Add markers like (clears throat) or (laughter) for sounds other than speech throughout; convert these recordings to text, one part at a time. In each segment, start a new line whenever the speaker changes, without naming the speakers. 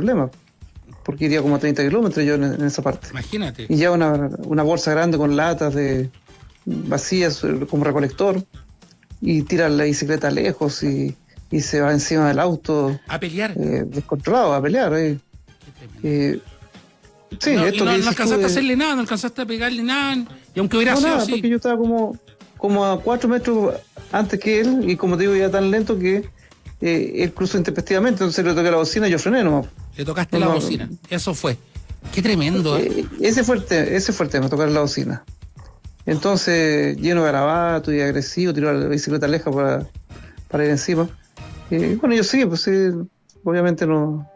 problema, porque iría como a 30 kilómetros yo en, esa parte.
Imagínate.
Y ya una, una bolsa grande con latas de vacías como recolector y tira la bicicleta lejos y, y se va encima del auto.
A pelear.
Eh, descontrolado, a pelear. Eh. Eh, sí,
no,
esto
no, no alcanzaste
de-
a hacerle nada, no alcanzaste a pegarle nada. Y aunque hubiera
No,
sido
nada,
así.
porque yo estaba como, como a cuatro metros antes que él y como te digo, ya tan lento que eh, él cruzó intempestivamente, entonces le toqué la bocina y yo frené nomás.
Le tocaste
No,
la bocina. Eso fue. Qué tremendo. ¿eh?
Eh, ese fue el te- ese fue el tema, tocar la bocina. Entonces, lleno de garabato y agresivo, tiró la bicicleta lejos para, para ir encima. Eh, bueno, yo sí, pues sí, obviamente no,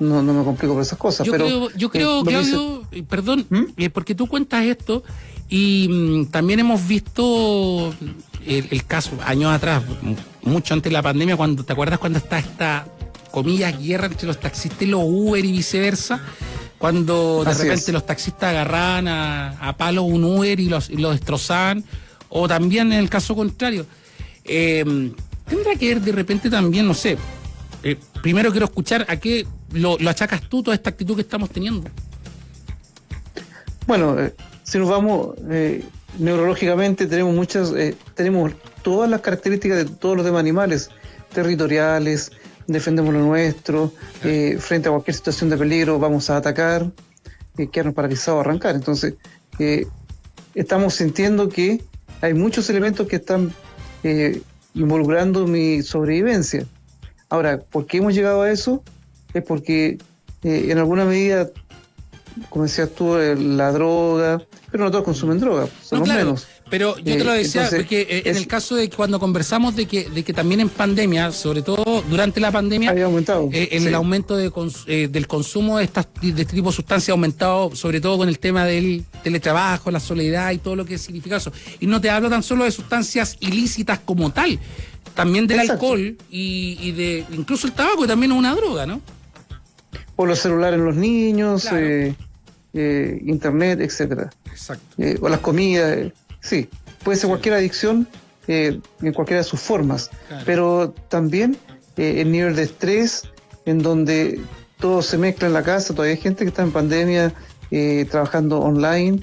no, no me complico por esas cosas,
Yo
pero...
creo, yo
eh,
creo
dice-
Claudio, eh, perdón,
¿Mm?
eh, porque tú cuentas esto y mm, también hemos visto el, el caso años atrás, mucho antes de la pandemia, cuando te acuerdas cuando está esta comillas guerra entre los taxistas y los Uber y viceversa, cuando de
Así
repente
es.
los taxistas agarraban a, a palo un Uber y los, y los destrozaban, o también en el caso contrario. Eh, tendrá que ver de repente también, no sé, eh, primero quiero escuchar a qué lo, lo achacas tú toda esta actitud que estamos teniendo.
Bueno, eh, si nos vamos eh, neurológicamente, tenemos muchas, tenemos todas las características de todos los demás animales, territoriales, defendemos lo nuestro, eh, frente a cualquier situación de peligro vamos a atacar, eh, quedarnos paralizados, arrancar. Entonces, eh, estamos sintiendo que hay muchos elementos que están eh, involucrando mi sobrevivencia. Ahora, ¿por qué hemos llegado a eso? Es porque en alguna medida como decías tú, eh, la droga, pero no todos consumen droga, son
No,
los
claro,
menos.
Pero yo te lo
Eh,
decía
entonces,
porque eh, en
es-
el caso de que cuando conversamos de que, de que también en pandemia, sobre todo durante la pandemia,
Había aumentado.
eh, el
sí.
aumento de cons- eh, del consumo de, estas, de este tipo de sustancias ha aumentado, sobre todo con el tema del teletrabajo, la soledad y todo lo que significa eso. Y no te hablo tan solo de sustancias ilícitas como tal, también del
Exacto.
alcohol y, y de incluso el tabaco, que también es una droga, ¿no?
O los celulares en los niños,
Claro.
eh, eh, internet, etcétera.
Exacto.
Eh, o las comidas, eh, sí. Puede ser cualquier adicción eh, en cualquiera de sus formas,
Claro.
pero también el nivel de estrés en donde todo se mezcla en la casa, todavía hay gente que está en pandemia trabajando online,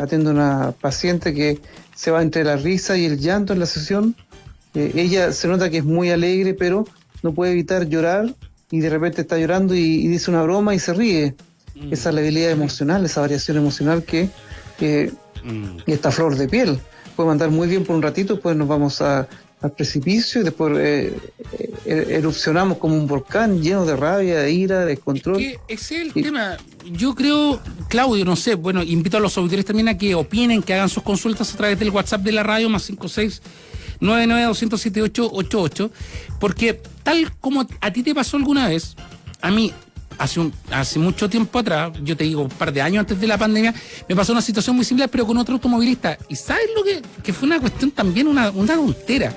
atiende a una paciente que se va entre la risa y el llanto en la sesión. Ella se nota que es muy alegre, pero no puede evitar llorar y de repente está llorando y, y dice una broma y se ríe.
Mm.
Esa labilidad emocional, esa variación emocional que eh,
Mm.
y esta flor de piel. Puede mandar muy bien por un ratito, después nos vamos a- al precipicio y después eh, eh, erupcionamos como un volcán lleno de rabia, de ira, de descontrol.
Que ese es el
Y-
tema. Yo creo, Claudio, no sé, bueno, invito a los auditores también a que opinen, que hagan sus consultas a través del WhatsApp de la radio, más 56 992078888, porque tal como a ti te pasó alguna vez, a mí, hace, un, hace mucho tiempo atrás, yo te digo, un par de años antes de la pandemia, me pasó una situación muy similar, pero con otro automovilista. ¿Y sabes lo que, que fue una cuestión también, una, una tontera?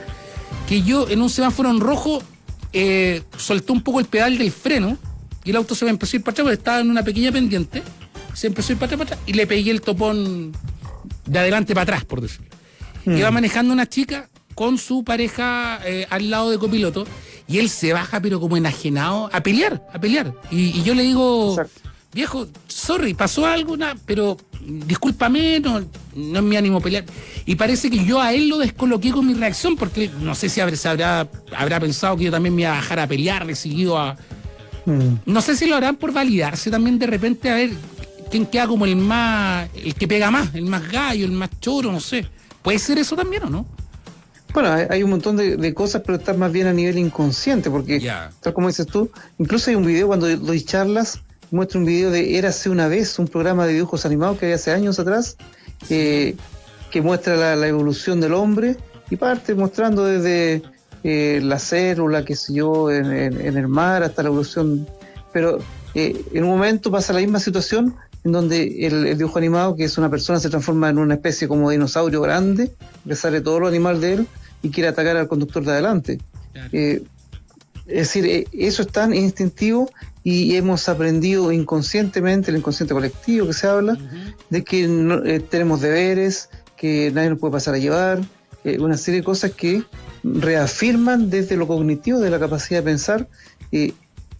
Que yo en un semáforo en rojo eh, solté un poco el pedal del freno y el auto se me empezó a ir para atrás porque estaba en una pequeña pendiente. Se empezó a ir para atrás, para atrás y le pegué el topón de adelante para atrás, por decirlo.
Mm.
Iba manejando una chica con su pareja eh, al lado de copiloto y él se baja, pero como enajenado, a pelear, a pelear. Y, y yo le digo,
Exacto.
viejo, sorry, pasó algo, na- pero discúlpame, no, no es mi ánimo pelear. Y parece que yo a él lo descoloqué con mi reacción, porque no sé si habrá, habrá, pensado que yo también me iba a bajar a pelear, decidido a.
Mm.
No sé si lo harán por validarse también de repente a ver quién queda como el más. el que pega más, el más gallo, el más choro, no sé. ¿Puede ser eso también o no?
Bueno, hay, un montón de, de cosas, pero está más bien a nivel inconsciente, porque tal como dices tú, incluso hay un video cuando doy charlas, muestra un video de Érase una vez, un programa de dibujos animados que había hace años atrás, eh, que muestra la, la evolución del hombre y parte mostrando desde eh, la célula, qué sé yo, en, en- en el mar hasta la evolución. Pero eh, en un momento pasa la misma situación en donde el, el dibujo animado, que es una persona, se transforma en una especie como dinosaurio grande, que sale todo lo animal de él y quiere atacar al conductor de adelante. Eh, es decir, eh, eso es tan instintivo y hemos aprendido inconscientemente, el inconsciente colectivo que se habla, de que no- eh, tenemos deberes, que nadie nos puede pasar a llevar, eh, una serie de cosas que reafirman desde lo cognitivo, de la capacidad de pensar, eh,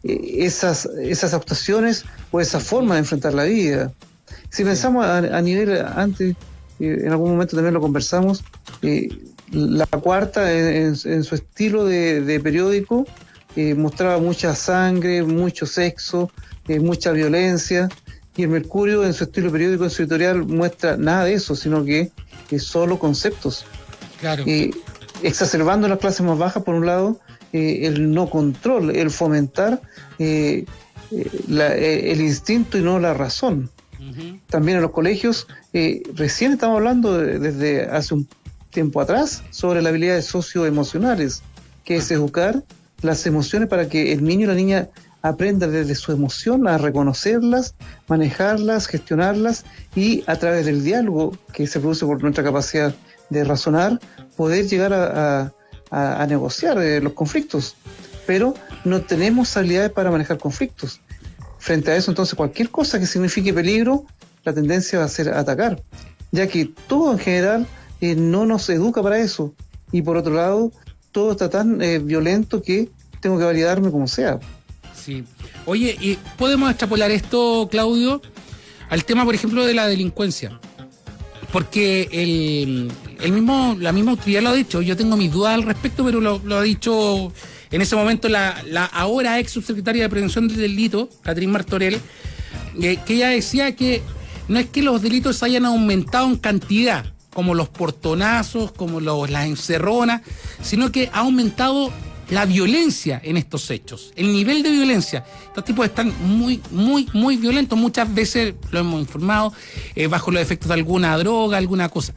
esas, esas actuaciones o esa forma de enfrentar la vida. Si pensamos a, nivel, antes, en algún momento también lo conversamos, la cuarta en, su estilo de, periódico mostraba mucha sangre, mucho sexo, mucha violencia, y el Mercurio en su estilo periódico, en su editorial, muestra nada de eso, sino que es solo conceptos.
Claro.
exacerbando las clases más bajas, por un lado, eh, el no control, el fomentar eh, eh, el instinto y no la razón. También en los colegios, recién estamos hablando desde hace un tiempo atrás sobre las habilidades socioemocionales, que es educar las emociones para que el niño y la niña aprenda desde su emoción a reconocerlas, manejarlas, gestionarlas y a través del diálogo que se produce por nuestra capacidad de razonar, poder llegar a, negociar eh, los conflictos. Pero no tenemos habilidades para manejar conflictos. Frente a eso, entonces, cualquier cosa que signifique peligro, la tendencia va a ser atacar, ya que todo en general no nos educa para eso. Y por otro lado, todo está tan eh, violento que tengo que validarme como sea.
Sí. Oye, ¿y podemos extrapolar esto, Claudio, al tema, por ejemplo, de la delincuencia? Porque el, mismo, la misma autoridad lo ha dicho, yo tengo mis dudas al respecto, pero lo, ha dicho en ese momento la, la, ahora ex subsecretaria de Prevención del Delito, Catrín Martorell, que ella decía que no es que los delitos hayan aumentado en cantidad, como los portonazos, como los, las encerronas, sino que ha aumentado la violencia en estos hechos, el nivel de violencia. Estos tipos están muy, muy, muy violentos. Muchas veces lo hemos informado, eh, bajo los efectos de alguna droga, alguna cosa.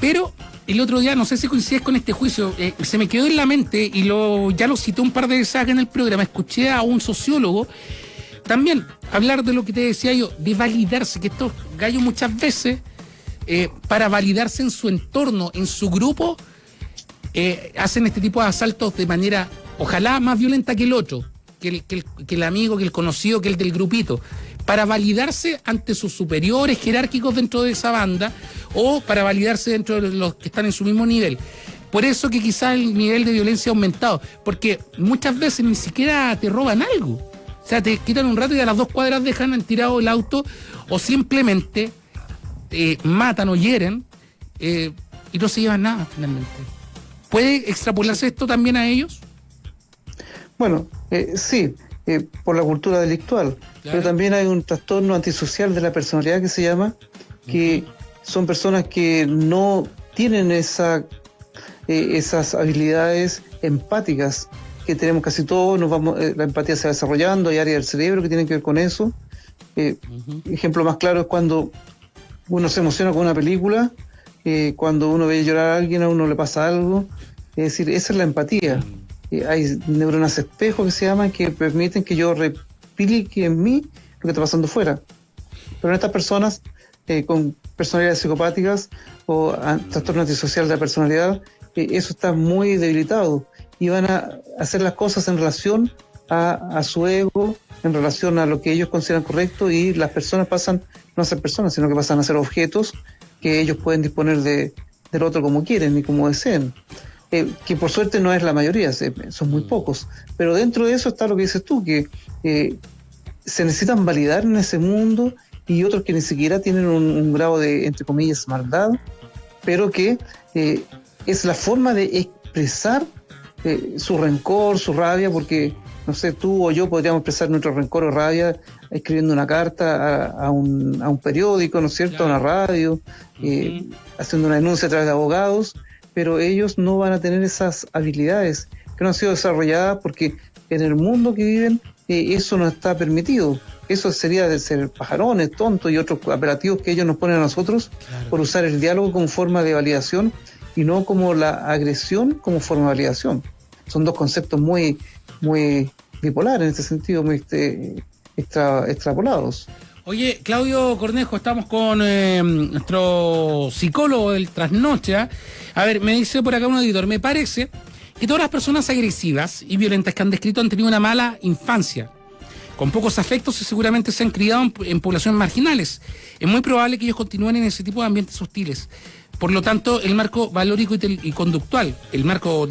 Pero el otro día, no sé si coincides con este juicio, eh, se me quedó en la mente y lo, ya lo cité un par de veces acá en el programa. Escuché a un sociólogo también hablar de lo que te decía yo, de validarse, que estos gallos muchas veces, eh, para validarse en su entorno, en su grupo, eh, hacen este tipo de asaltos de manera, ojalá más violenta que el otro, que el, que, el, amigo, que el conocido, que el del grupito, para validarse ante sus superiores jerárquicos dentro de esa banda o para validarse dentro de los que están en su mismo nivel. Por eso que quizás el nivel de violencia ha aumentado, porque muchas veces ni siquiera te roban algo. O sea, te quitan un rato y a las dos cuadras dejan tirado el auto o simplemente eh, matan o hieren eh, y no se llevan nada finalmente. ¿Puede extrapolarse esto también a ellos?
Bueno, eh, sí, por la cultura delictual, pero también hay un trastorno antisocial de la personalidad que se llama, que son personas que no tienen esa, esas habilidades empáticas que tenemos casi todos, nos vamos, la empatía se va desarrollando, hay áreas del cerebro que tienen que ver con eso. Ejemplo más claro es cuando uno se emociona con una película cuando uno ve llorar a alguien, a uno le pasa algo. Es decir, esa es la empatía. Mm. hay neuronas espejo que se llaman que permiten que yo replique en mí lo que está pasando fuera. Pero en estas personas eh, con personalidades psicopáticas o trastorno antisocial de la personalidad, eh, eso está muy debilitado y van a hacer las cosas en relación a, a, su ego, en relación a lo que ellos consideran correcto y las personas pasan no a ser personas, sino que pasan a ser objetos que ellos pueden disponer de, del otro como quieren y como deseen. Eh, que por suerte no es la mayoría, son muy mm. pocos. Pero dentro de eso está lo que dices tú, que eh, se necesitan validar en ese mundo y otros que ni siquiera tienen un, grado de, entre comillas, maldad, pero que eh, es la forma de expresar su rencor, su rabia, porque, no sé, tú o yo podríamos expresar nuestro rencor o rabia escribiendo una carta a, un, a un, periódico, ¿no es cierto?, a una radio, haciendo una denuncia a través de abogados, pero ellos no van a tener esas habilidades que no han sido desarrolladas porque en el mundo que viven eh, eso no está permitido. Eso sería de ser pajarones, tontos y otros apelativos que ellos nos ponen a nosotros por usar el diálogo como forma de validación y no como la agresión como forma de validación. Son dos conceptos muy, muy bipolares en este sentido, muy este, extrapolados.
Oye, Claudio Cornejo, estamos con eh, nuestro psicólogo del trasnoche. ¿ah? A ver, me dice por acá un editor, me parece que todas las personas agresivas y violentas que han descrito han tenido una mala infancia, con pocos afectos y seguramente se han criado en, poblaciones marginales. Es muy probable que ellos continúen en ese tipo de ambientes hostiles. Por lo tanto, el marco valórico y, conductual, el marco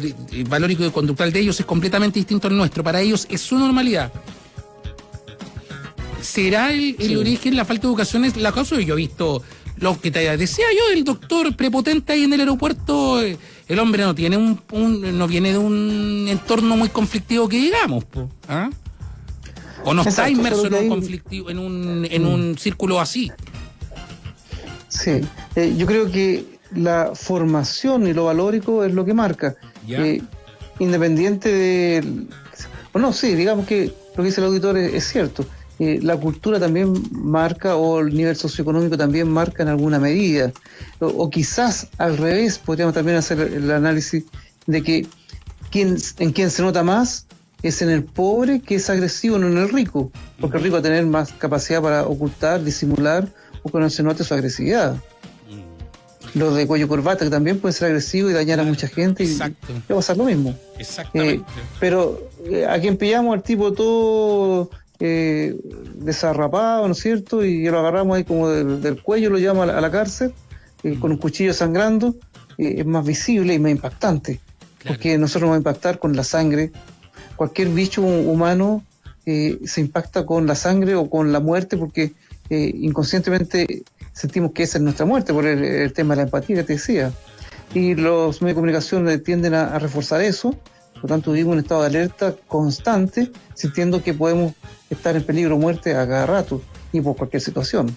valórico y conductual de ellos es completamente distinto al nuestro. Para ellos es su normalidad. ¿Será el, origen, la falta de educación, es la causa? Yo he visto lo que te decía yo, el doctor prepotente ahí en el aeropuerto, eh, el hombre no tiene un, no viene de un entorno muy conflictivo que digamos, ¿ah? o no está inmerso en un conflictivo, en un, en un círculo así.
Sí, eh, yo creo que la formación y lo valórico es lo que marca. Eh, independiente de... Bueno, sí, digamos que lo que dice el auditor es cierto la cultura también marca o el nivel socioeconómico también marca en alguna medida. O, quizás al revés, podríamos también hacer el análisis de que quien, en quien se nota más es en el pobre que es agresivo, no en el rico, porque el rico va a tener más capacidad para ocultar, disimular o que no se note su agresividad. Los de cuello corbata que también pueden ser agresivos y dañar a mucha gente y, va a pasar lo mismo.
Exactamente. Eh,
pero eh, a quien pillamos al tipo todo eh, desarrapado, ¿no es cierto? Y lo agarramos ahí como del, cuello, lo llevamos a la, cárcel, eh, con un cuchillo sangrando, es más visible y más impactante. Porque nosotros vamos a impactar con la sangre. Cualquier bicho humano se impacta con la sangre o con la muerte porque inconscientemente sentimos que esa es nuestra muerte por el, tema de la empatía que te decía. Y los medios de comunicación tienden a reforzar eso por lo tanto, vivimos un estado de alerta constante, sintiendo que podemos estar en peligro de muerte a cada rato y por cualquier situación.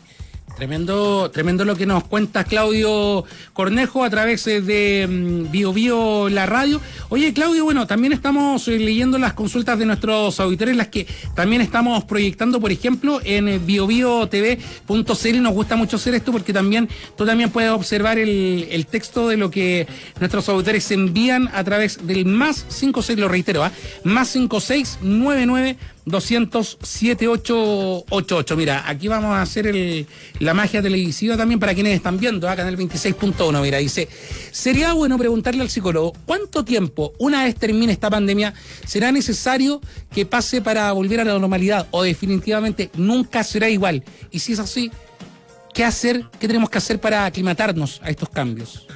Tremendo, tremendo lo que nos cuenta Claudio Cornejo a través eh, de mm, Bio la radio. Oye, Claudio, bueno, también estamos eh, leyendo las consultas de nuestros auditores, las que también estamos proyectando, por ejemplo, en eh, biobiotv.cl. Nos gusta mucho hacer esto porque también tú también puedes observar el, el texto de lo que nuestros auditores envían a través del más 56, lo reitero, ¿ah? más 5699 207-888. Mira, aquí vamos a hacer el, la magia televisiva también para quienes están viendo, acá en el 26.1. Mira, dice, sería bueno preguntarle al psicólogo, ¿cuánto tiempo, una vez termine esta pandemia, será necesario que pase para volver a la normalidad o definitivamente nunca será igual? Y si es así, ¿qué hacer, qué tenemos que hacer para aclimatarnos a estos cambios?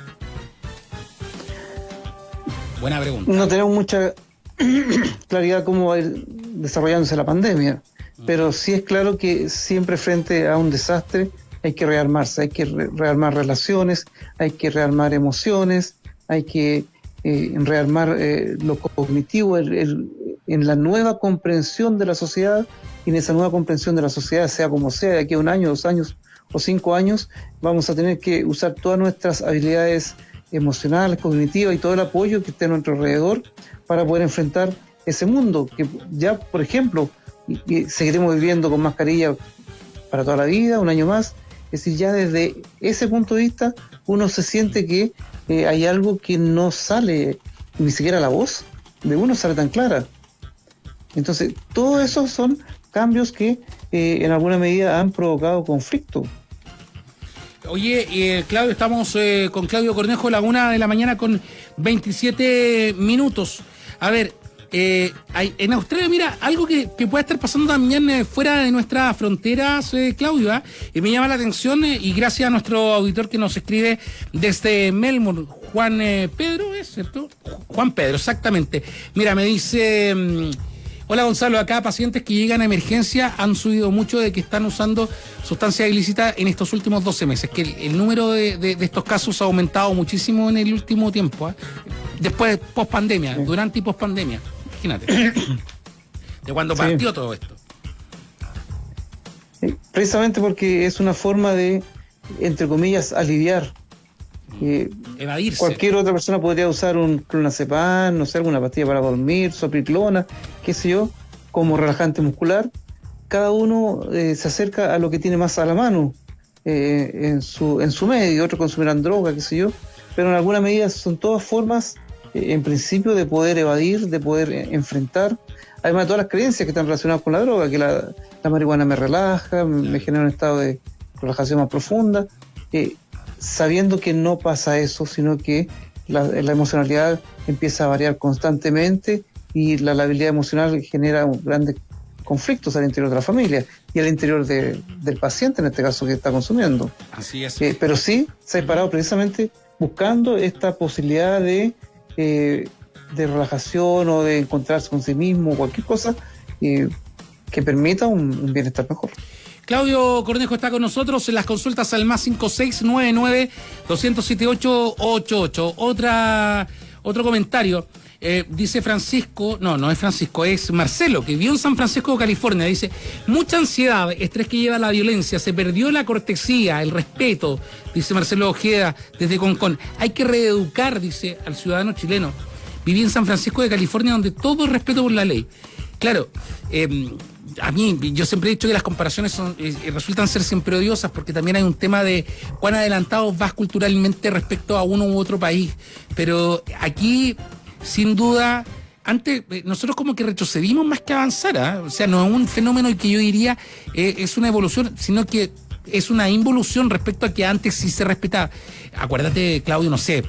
Buena pregunta.
No tenemos mucha (clears throat) claridad cómo va a ir desarrollándose la pandemia, pero sí es claro que siempre frente a un desastre hay que rearmarse, hay que rearmar relaciones, hay que rearmar emociones, hay que eh, rearmar eh, lo cognitivo, en la nueva comprensión de la sociedad, y en esa nueva comprensión de la sociedad, sea como sea, de aquí a un año, dos años o cinco años, vamos a tener que usar todas nuestras habilidades emocionales, cognitivas y todo el apoyo que esté a nuestro alrededor para poder enfrentar ese mundo que ya, por ejemplo, seguiremos viviendo con mascarilla para toda la vida, un año más. Es decir, ya desde ese punto de vista uno se siente que eh, hay algo que no sale, ni siquiera la voz de uno sale tan clara. Entonces, todo eso son cambios que eh, en alguna medida han provocado conflicto.
Oye, eh, Claudio, estamos con Claudio Cornejo a la una de la mañana con 27 minutos. A ver, eh, en Australia, mira, algo que, puede estar pasando también eh, fuera de nuestras fronteras, eh, Claudio, ¿ah? me llama la atención y gracias a nuestro auditor que nos escribe desde Melbourne, Juan Pedro, ¿es cierto? Juan Pedro, exactamente. Mira, me dice... Mm, hola Gonzalo, acá pacientes que llegan a emergencia han subido mucho de que están usando sustancias ilícitas en estos últimos 12 meses, que el, número de, estos casos ha aumentado muchísimo en el último tiempo. ¿ah? después, post pandemia, durante y post pandemia. Imagínate. (coughs) de cuando partió todo esto.
Precisamente porque es una forma de, entre comillas, aliviar.
Mm. Eh, Evadirse.
Cualquier otra persona podría usar un clonazepam, no sé, alguna pastilla para dormir, sopriclona, qué sé yo, como relajante muscular. Cada uno eh, se acerca a lo que tiene más a la mano eh, en, su, en su medio, otros consumirán droga, qué sé yo, pero en alguna medida son todas formas eh, en principio de poder evadir, de poder enfrentar, además de todas las creencias que están relacionadas con la droga, que la, marihuana me relaja, me genera un estado de relajación más profunda, sabiendo que no pasa eso, sino que la, emocionalidad empieza a variar constantemente y la labilidad emocional genera grandes conflictos al interior de la familia y al interior del paciente, en este caso que está consumiendo.
Así es.
pero sí, se ha parado precisamente buscando esta posibilidad de, de relajación o de encontrarse con sí mismo, cualquier cosa que permita un, bienestar mejor.
Claudio Cornejo está con nosotros en las consultas al más 5699-207888. Otra, otro comentario. Eh, dice Francisco, no, no es Francisco, es Marcelo, que vivió en San Francisco, California. Dice, mucha ansiedad, estrés que lleva la violencia, se perdió la cortesía, el respeto, dice Marcelo Ojeda desde Concón. Hay que reeducar, dice, al ciudadano chileno. Viví en San Francisco de California, donde todo es respeto por la ley. Claro, eh, a mí, yo siempre he dicho que las comparaciones son, eh, resultan ser siempre odiosas porque también hay un tema de cuán adelantado vas culturalmente respecto a uno u otro país. Pero aquí, sin duda, antes eh, nosotros como que retrocedimos más que avanzar. ¿ah? O sea, no es un fenómeno que yo diría eh, es una evolución, sino que es una involución respecto a que antes sí se respetaba. Acuérdate, Claudio, no sé.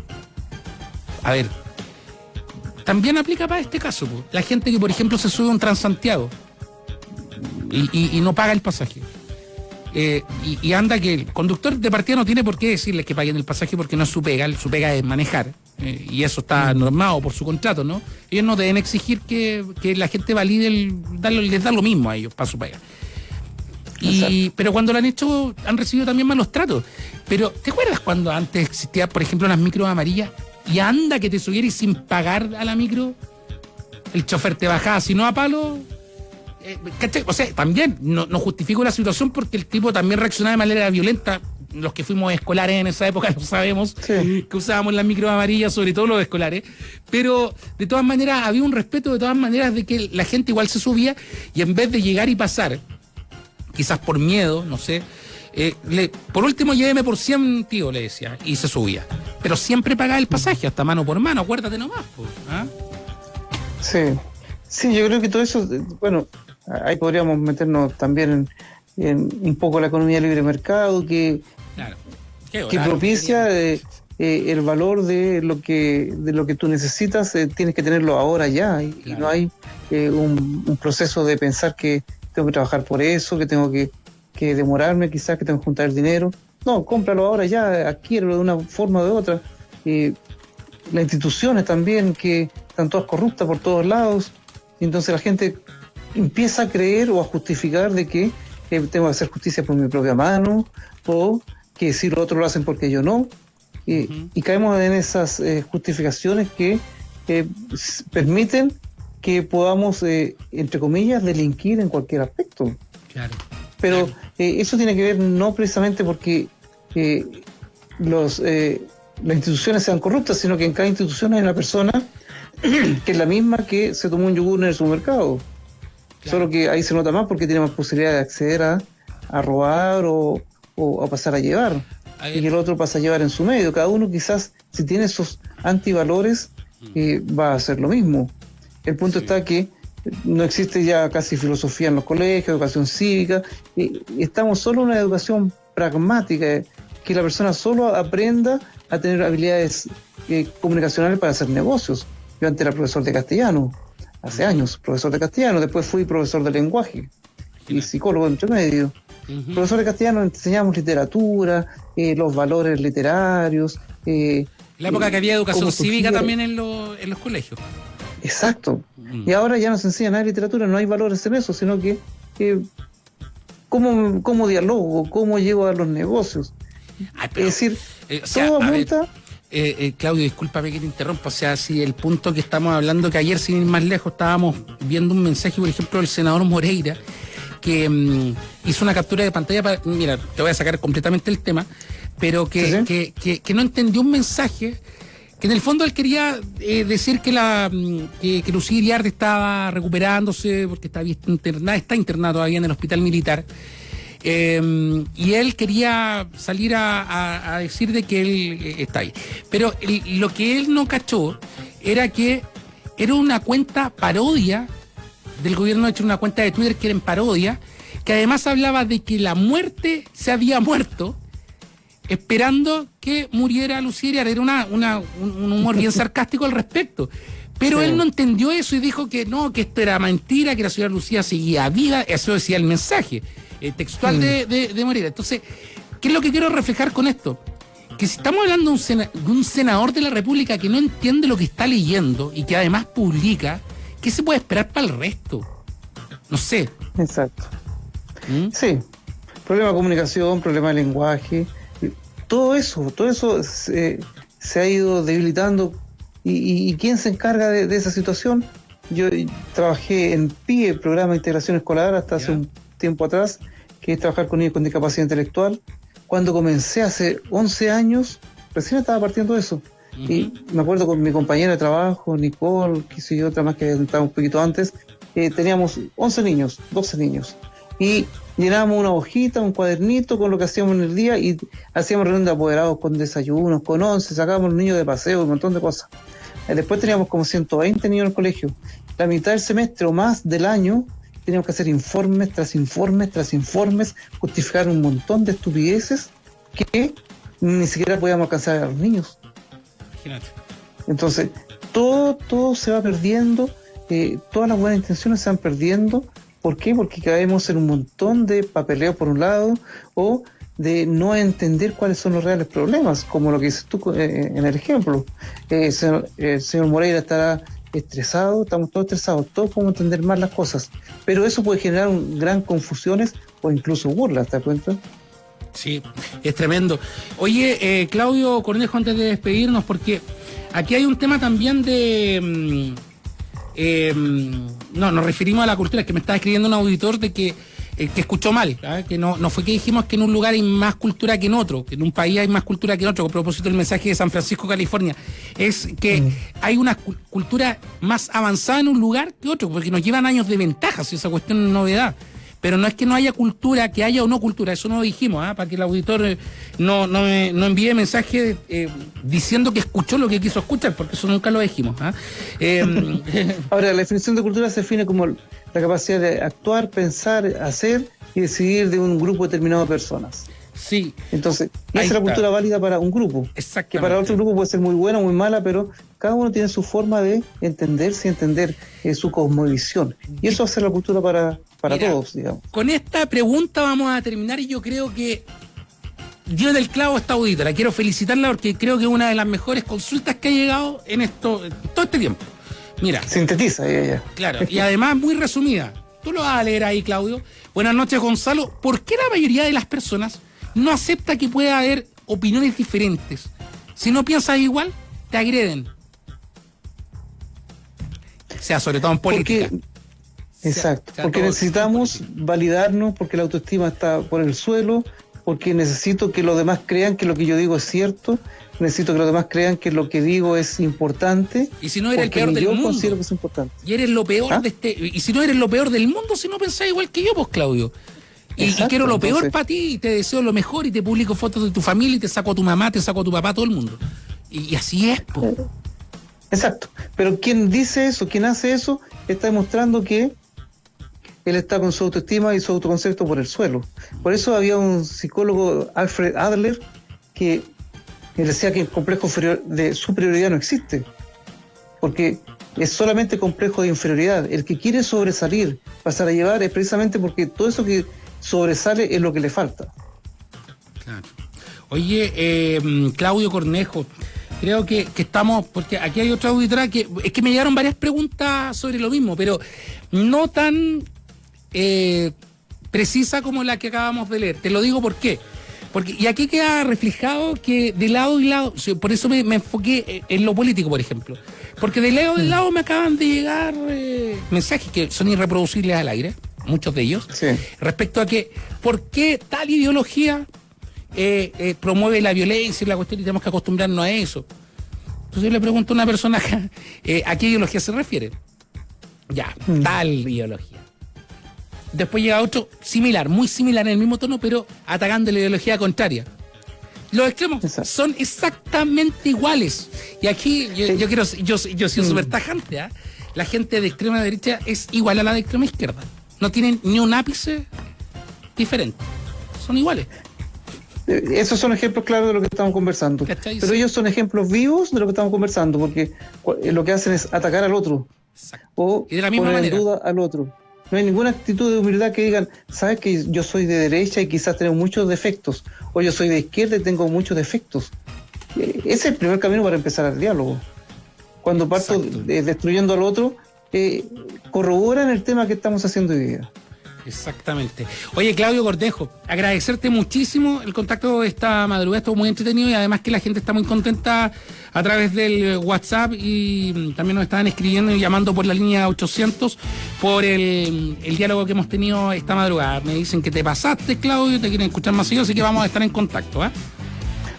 A ver, también aplica para este caso. La gente que, por ejemplo, se sube a un Transantiago y, no paga el pasaje. Eh, y, anda que el conductor de partida no tiene por qué decirle que paguen el pasaje porque no es su pega, su pega es manejar. Eh, y eso está normado por su contrato, ¿no? Ellos no deben exigir que, la gente valide, el, les da lo mismo a ellos para su pega. Y, pero cuando lo han hecho, han recibido también malos tratos. Pero, ¿te acuerdas cuando antes existía, por ejemplo, las micros amarillas? Y anda que te subieras sin pagar a la micro, el chofer te bajaba, si no a palo, eh, o sea, también no, justifico la situación porque el tipo también reaccionaba de manera violenta. Los que fuimos escolares en esa época (laughs) lo sabemos, que usábamos las micro amarillas, sobre todo los escolares. Pero de todas maneras había un respeto de todas maneras de que la gente igual se subía y en vez de llegar y pasar, quizás por miedo, no sé, eh, por último lléveme por 100, tío, le decía, y se subía. Pero siempre pagaba el pasaje, hasta mano por mano, acuérdate nomás. ¿ah?
Sí, sí, yo creo que todo eso, bueno, ahí podríamos meternos también en, un poco la economía libre mercado que, que propicia eh, eh, el valor de lo que de lo que tú necesitas eh, tienes que tenerlo ahora ya y, no hay un, proceso de pensar que tengo que trabajar por eso que tengo que, que demorarme quizás que tengo que juntar el dinero. No cómpralo ahora ya adquiérelo de una forma o de otra. Las instituciones también que están todas corruptas por todos lados. Entonces la gente empieza a creer o a justificar de que tengo que hacer justicia por mi propia mano o que si los otros lo hacen porque yo no. Y caemos en esas eh, justificaciones que eh, permiten que podamos, eh, entre comillas, delinquir en cualquier aspecto. Pero eso tiene que ver no precisamente porque los, las instituciones sean corruptas, sino que en cada institución hay una persona (clears throat) que es la misma que se tomó un yogur en el supermercado. Solo que ahí se nota más porque tiene más posibilidad de acceder a, a robar o, o, a pasar a llevar. y el otro pasa a llevar en su medio. Cada uno quizás, si tiene esos antivalores, eh, va a hacer lo mismo. El punto está que no existe ya casi filosofía en los colegios, educación cívica, y estamos solo en una educación pragmática, que la persona solo aprenda a tener habilidades eh, comunicacionales para hacer negocios. Yo antes era profesor de castellano, hace años, profesor de castellano, después fui profesor de lenguaje y psicólogo entre medio. Profesor de castellano enseñamos literatura, eh, los valores literarios.
Eh, la época que había educación cívica también en, en, los colegios.
Exacto. Mm. Y ahora ya no se enseña nada de literatura, no hay valores en eso, sino que cómo, cómo dialogo, cómo llego a los negocios. es decir, eh, todo apunta
eh, eh, Claudio, discúlpame que te interrumpa, o sea, si el punto que estamos hablando, que ayer sin ir más lejos estábamos viendo un mensaje, por ejemplo, del senador Moreira, que mm, hizo una captura de pantalla para, mira, te voy a sacar completamente el tema, pero que, que, que, no entendió un mensaje que en el fondo él quería eh, decir que la mm, que, que Lucía Iriarte estaba recuperándose porque está internada, está internada todavía en el hospital militar Em, y él quería salir a, decir de que él eh, está ahí. Pero lo que él no cachó era que era una cuenta parodia del gobierno, ha hecho una cuenta de Twitter que era en parodia, que además hablaba de que la muerte se había muerto esperando que muriera Lucía Era una, un humor bien (laughs) sarcástico al respecto. Pero él no entendió eso y dijo que no, que esto era mentira, que la señora Lucía seguía viva, eso decía el mensaje. Eh, textual mm. de, de, Moreira. Entonces, ¿qué es lo que quiero reflejar con esto? Porque si estamos hablando de un, senador de la República que no entiende lo que está leyendo y que además publica, ¿qué se puede esperar para el resto? No sé.
Exacto. ¿Mm? Sí. Problema de comunicación, problema de lenguaje. Todo eso, todo eso se, ha ido debilitando. ¿Y, quién se encarga de, esa situación? Yo trabajé en PIE, Programa de Integración Escolar, hasta hace un tiempo atrás, que es trabajar con niños con discapacidad intelectual cuando comencé hace 11 años, recién estaba partiendo eso. Y me acuerdo con mi compañera de trabajo, Nicole, que soy otra más que estaba un poquito antes, eh, teníamos 11 niños, 12 niños. Y llenábamos una hojita, un cuadernito con lo que hacíamos en el día y hacíamos reuniones de apoderados con desayunos, con 11, sacábamos niños de paseo, un montón de cosas. Eh, después teníamos como 120 niños en el colegio. La mitad del semestre o más del año teníamos que hacer informes tras informes tras informes, justificar un montón de estupideces que ni siquiera podíamos alcanzar a los niños. Imagínate. Entonces, todo, todo se va perdiendo, eh, todas las buenas intenciones se van perdiendo. ¿Por qué? Porque caemos en un montón de papeleo por un lado o de no entender cuáles son los reales problemas, como lo que dices tú eh, en el ejemplo. Eh, el señor Moreira estará estresado, estamos todos estresados, todos podemos entender más las cosas, pero eso puede generar un, gran confusiones o incluso burlas, ¿te das cuenta?
Sí, es tremendo. Oye, eh, Claudio Cornejo, antes de despedirnos, porque aquí hay un tema también de... Mm, eh, mm, no, nos referimos a la cultura, que me está escribiendo un auditor de que eh, que escuchó mal, ¿ah? que no, no fue que dijimos que en un lugar hay más cultura que en otro, que en un país hay más cultura que en otro, a propósito del mensaje de San Francisco, California, es que mm. hay una cultura más avanzada en un lugar que otro, porque nos llevan años de ventaja, si esa cuestión es novedad. Pero no es que no haya cultura, que haya o no cultura, eso no lo dijimos, ¿ah? para que el auditor eh, no, no, no envíe mensaje eh, diciendo que escuchó lo que quiso escuchar, porque eso nunca lo dijimos. ¿ah? (laughs)
Ahora, la definición de cultura se define como la capacidad de actuar, pensar, hacer y decidir de un grupo determinado de personas.
Sí.
Entonces, esa es la cultura válida para un grupo. Que para otro grupo puede ser muy buena o muy mala, pero cada uno tiene su forma de entenderse y entender eh, su cosmovisión. Y eso hace la cultura para, para todos, digamos.
Con esta pregunta vamos a terminar y yo creo que Dios del clavo esta auditora. Quiero felicitarla porque creo que es una de las mejores consultas que ha llegado en esto todo este tiempo. Mira.
Sintetiza ella.
Claro, y además muy resumida. Tú lo vas a leer ahí, Claudio. Buenas noches, Gonzalo. ¿Por qué la mayoría de las personas no acepta que pueda haber opiniones diferentes? Si no piensas igual, te agreden. O sea, sobre todo en política.
Exacto, porque necesitamos validarnos, porque la autoestima está por el suelo, porque necesito que los demás crean que lo que yo digo es cierto, necesito que los demás crean que lo que digo es importante.
Y si no eres el peor del
yo
mundo.
considero que es importante.
Y eres lo peor ¿Ah? de este. Y si no eres lo peor del mundo, si no pensás igual que yo, pues Claudio. Y, quiero lo peor para ti, y te deseo lo mejor, y te publico fotos de tu familia, y te saco a tu mamá, te saco a tu papá, todo el mundo. Y, así es, pues.
Exacto. Pero quien dice eso, quien hace eso, está demostrando que él está con su autoestima y su autoconcepto por el suelo. Por eso había un psicólogo, Alfred Adler, que decía que el complejo de superioridad no existe, porque es solamente complejo de inferioridad. El que quiere sobresalir, pasar a llevar, es precisamente porque todo eso que sobresale es lo que le falta.
Claro. Oye, eh, Claudio Cornejo, creo que, estamos, porque aquí hay otra auditora que es que me llegaron varias preguntas sobre lo mismo, pero no tan eh, precisa como la que acabamos de leer. Te lo digo por qué. Porque, y aquí queda reflejado que de lado y lado, por eso me, enfoqué en lo político, por ejemplo. Porque de lado y mm. lado me acaban de llegar eh, mensajes que son irreproducibles al aire, muchos de ellos, respecto a que, ¿por qué tal ideología eh, eh, promueve la violencia y la cuestión y tenemos que acostumbrarnos a eso? Entonces yo le pregunto a una persona, (laughs) ¿a qué ideología se refiere? Ya, mm. tal ideología. Después llega otro similar, muy similar en el mismo tono, pero atacando la ideología contraria. Los extremos son exactamente iguales. Y aquí yo, quiero, yo, yo soy mm. súper tajante. ¿ah? La gente de extrema derecha es igual a la de extrema izquierda. No tienen ni un ápice diferente. Son iguales.
Eh, esos son ejemplos claros de lo que estamos conversando. Pero ellos son ejemplos vivos de lo que estamos conversando, porque eh, lo que hacen es atacar al otro. O y de la misma poner en duda al otro. No hay ninguna actitud de humildad que digan, sabes que yo soy de derecha y quizás tengo muchos defectos, o yo soy de izquierda y tengo muchos defectos. ese es el primer camino para empezar el diálogo. Cuando parto destruyendo al otro, eh, corroboran el tema que estamos haciendo hoy día.
Exactamente. Oye, Claudio Cortejo, agradecerte muchísimo el contacto de esta madrugada, estuvo muy entretenido y además que la gente está muy contenta a través del WhatsApp y también nos estaban escribiendo y llamando por la línea 800 por el, diálogo que hemos tenido esta madrugada. Me dicen que te pasaste, Claudio, te quieren escuchar más seguido, así que vamos a estar en contacto. ¿eh?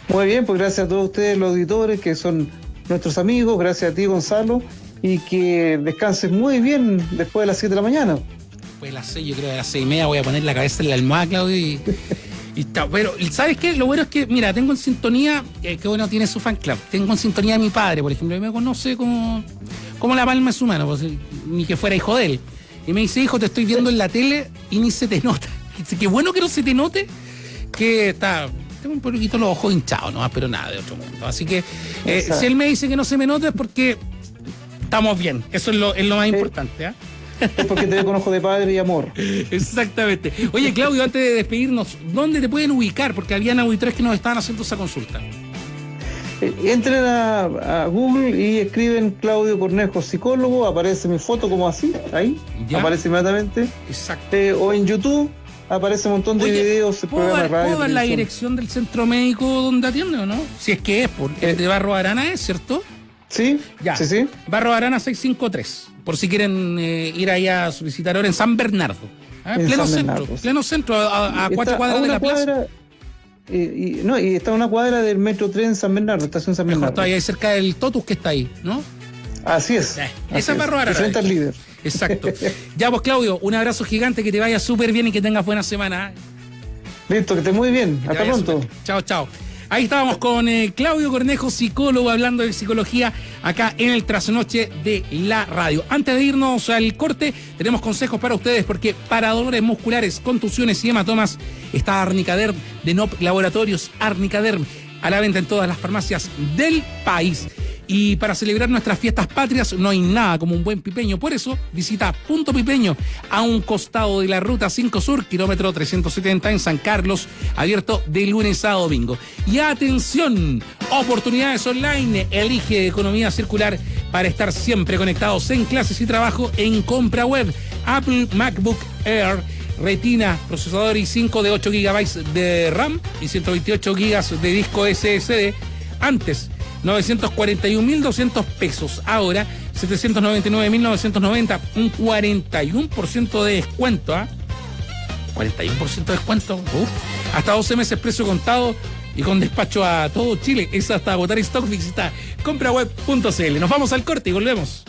Muy bien, pues gracias a todos ustedes, los auditores, que son nuestros amigos, gracias a ti, Gonzalo, y que descanses muy bien después de las 7 de la mañana
después de las 6, yo creo que a las 6 y media voy a poner la cabeza en la almohada, Claudio, y, está. Pero, ¿sabes qué? Lo bueno es que, mira, tengo en sintonía, eh, que bueno tiene su fan club, tengo en sintonía a mi padre, por ejemplo, y me conoce como, como la palma de su mano, pues, ni que fuera hijo de él. Y me dice, hijo, te estoy viendo en la tele y ni se te nota. (laughs) Dice, qué bueno que no se te note, que está tengo un poquito los ojos hinchados, no pero nada de otro mundo. Así que eh, si él me dice que no se me nota es porque estamos bien. Eso es lo, es lo más importante. ¿eh?
Es porque te veo con ojo de padre y amor.
Exactamente. Oye, Claudio, antes de despedirnos, ¿dónde te pueden ubicar? Porque habían auditores que nos estaban haciendo esa consulta.
Eh, entren a, Google y escriben Claudio Cornejo, psicólogo, aparece mi foto como así, ahí, aparece inmediatamente.
Exacto.
Eh, o en YouTube aparece un montón de videos,
¿puedo dar, ¿puedo dar la dirección del centro médico donde atiende o no? Si es que es, porque el de Barro Arana es, ¿cierto?
Sí,
ya.
Sí, sí.
Barro Arana 653 por si quieren eh, ir ahí a solicitar ahora en San Bernardo. ¿ah? Pleno, centro, pleno centro, a, cuatro cuadras de la plaza.
y, no, y está a una cuadra del metro tren San Bernardo, estación San Bernardo.
Mejor ahí cerca del Totus que está ahí, ¿no?
Así es.
Eh, esa es Barro Arana.
al líder.
Exacto. (laughs) ya pues Claudio, un abrazo gigante, que te vaya súper bien y que tengas buena semana.
Listo, que estés muy bien. Hasta pronto.
Chao, chao. Ahí estábamos con eh, Claudio Cornejo, psicólogo, hablando de psicología acá en el trasnoche de la radio. Antes de irnos al corte, tenemos consejos para ustedes porque para dolores musculares, contusiones y hematomas está Arnicaderm de NOP Laboratorios Arnicaderm a la venta en todas las farmacias del país. Y para celebrar nuestras fiestas patrias no hay nada como un buen pipeño. Por eso visita Punto Pipeño a un costado de la Ruta 5 Sur, kilómetro 370 en San Carlos, abierto de lunes a domingo. Y atención, oportunidades online. Elige economía circular para estar siempre conectados en clases y trabajo en compra web. Apple MacBook Air. Retina, procesador i5 de 8 GB de RAM y 128 GB de disco SSD. Antes 941.200 pesos. Ahora, 799.990, un 41% de descuento. ¿ah? 41% de descuento. Uf. Hasta 12 meses precio contado y con despacho a todo Chile. Es hasta agotar stock. Visita compraweb.cl. Nos vamos al corte y volvemos.